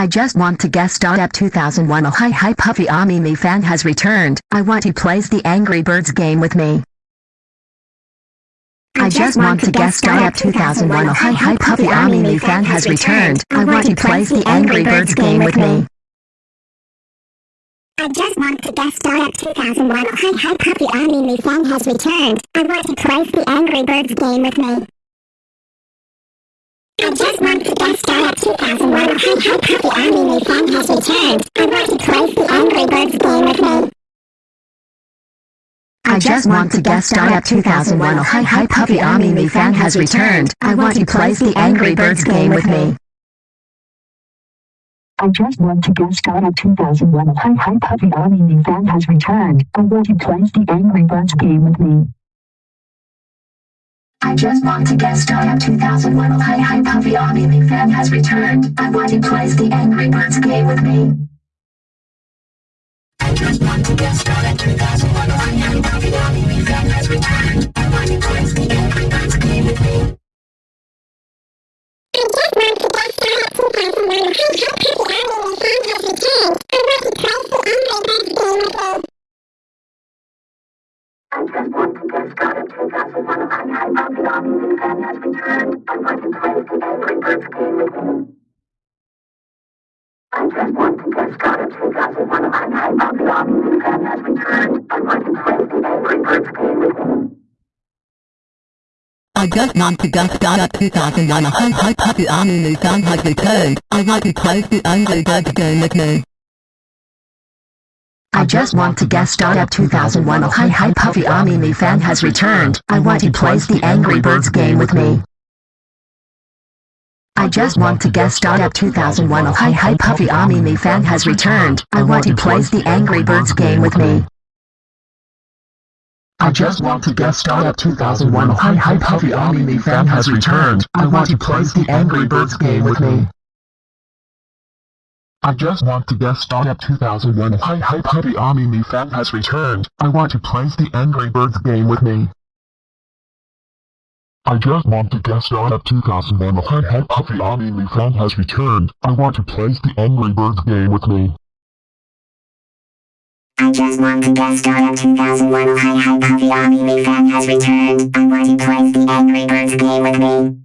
I just want to guest star at 2001 Oh hi hi Puffy AmiYumi fan has returned. I want he plays the Angry Birds game with me. I just want to guest star at 2001 Oh hi hi Puffy AmiYumi fan has returned. I want he plays the Angry Birds game with me. I just want to guest star at 2001 Oh hi hi Puppy Anime fan has returned. I want to play the Angry Birds game with me. I just want to guest star at 2001 Oh hi hi Puppy Anime fan has returned. I want to play the Angry Birds game with me. I just want to guest star at 2001 Oh hi hi Puppy Amimi fan has returned. I want to play the Angry Birds game with me. I just want to guest star at 2001 Oh hi hi Puffy Anime fan has returned. I want to play the Angry Birds game with me. I just want to get star at 2001 Oh hi hi Puffy AmiYumi fan has returned. I want he plays the Angry Birds game with me. I just want to guest star at 2001 Oh hi hi Puffy AmiYumi fan has returned. I want he plays the Angry Birds game with me. I just want to get star at 2001 Oh hi hi Puppy Anime fan has returned. I want to play the Angry Birds game with me. I just want to guest star at 2001 Oh hi hi fan has returned. I want he plays the Angry Birds game with me. I just want to guest star at 2001 Oh hi hi Puffy AmiYumi fan has returned. I want he plays the Angry Birds game with me. I just want to guest star at 2001 A Hi Hi Puppy Anime fan has returned. I want to play the Angry Birds game with me. I just want to guest star at 2001 Oh hi hi Puffy AmiYumi fan has returned. I want he plays the Angry Birds game with me. I just want to guest star at 2001 Oh hi hi Puffy AmiYumi fan has returned. I want he plays the Angry Birds game with me. I just want to guest star at 2001 Oh hi hi Puffy AmiYumi fan has returned. I want he plays the Angry Birds game with me. I just want to guest star at 2001 Hi Hi Puppy Amimi fan has returned. I want to play the Angry Birds game with me. I just want to guest star at 2001 Hi Hi Puppy Amimi fan has returned. I want to play the Angry Birds game with me. I just want to guest star at 2001 Oh hi hi Puppy Anime fan has returned. I want to play the Angry Birds game with me.